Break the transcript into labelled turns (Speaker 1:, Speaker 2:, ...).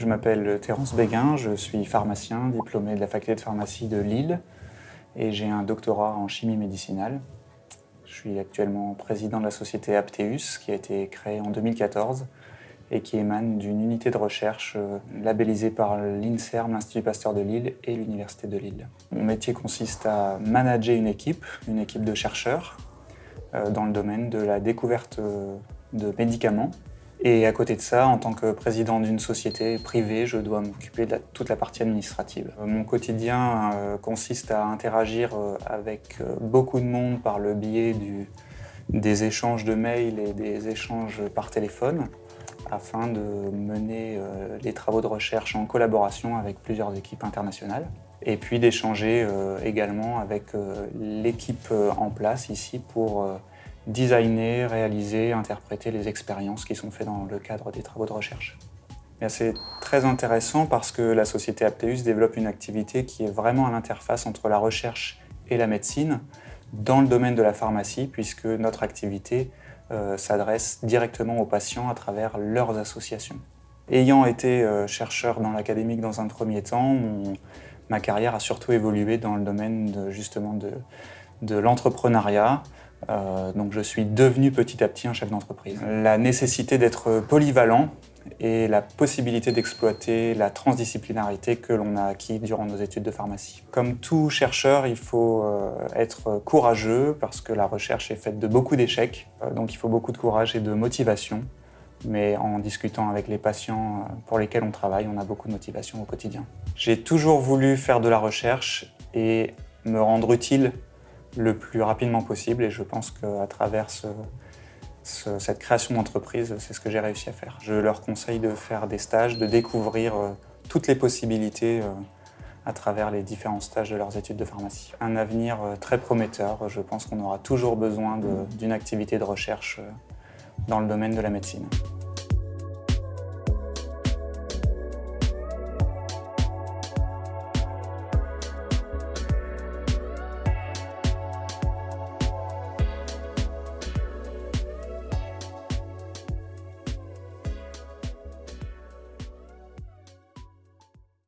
Speaker 1: Je m'appelle Terence Béguin, je suis pharmacien, diplômé de la faculté de pharmacie de Lille et j'ai un doctorat en chimie médicinale. Je suis actuellement président de la société Apteus qui a été créée en 2014 et qui émane d'une unité de recherche euh, labellisée par l'INSERM, l'Institut Pasteur de Lille et l'Université de Lille. Mon métier consiste à manager une équipe, une équipe de chercheurs euh, dans le domaine de la découverte euh, de médicaments. Et à côté de ça, en tant que président d'une société privée, je dois m'occuper de toute la partie administrative. Mon quotidien consiste à interagir avec beaucoup de monde par le biais des échanges de mails et des échanges par téléphone afin de mener euh, les travaux de recherche en collaboration avec plusieurs équipes internationales et puis d'échanger euh, également avec euh, l'équipe en place ici pour designer, réaliser, interpréter les expériences qui sont faites dans le cadre des travaux de recherche. C'est très intéressant parce que la société Apteus développe une activité qui est vraiment à l'interface entre la recherche et la médecine dans le domaine de la pharmacie puisque notre activité euh, s'adressent directement aux patients à travers leurs associations. Ayant été euh, chercheur dans l'académique dans un premier temps, ma carrière a surtout évolué dans le domaine de, justement de l'entrepreneuriat. Euh, donc je suis devenu petit à petit un chef d'entreprise. La nécessité d'être polyvalent et la possibilité d'exploiter la transdisciplinarité que l'on a acquis durant nos études de pharmacie. Comme tout chercheur, il faut euh, être courageux parce que la recherche est faite de beaucoup d'échecs, euh, donc il faut beaucoup de courage et de motivation. Mais en discutant avec les patients pour lesquels on travaille, on a beaucoup de motivation au quotidien. J'ai toujours voulu faire de la recherche et me rendre utile le plus rapidement possible et je pense qu'à travers ce, cette création d'entreprise, c'est ce que j'ai réussi à faire. Je leur conseille de faire des stages, de découvrir euh, toutes les possibilités euh, à travers les différents stages de leurs études de pharmacie. Un avenir euh, très prometteur, je pense qu'on aura toujours besoin d'une activité de recherche dans le domaine de la médecine.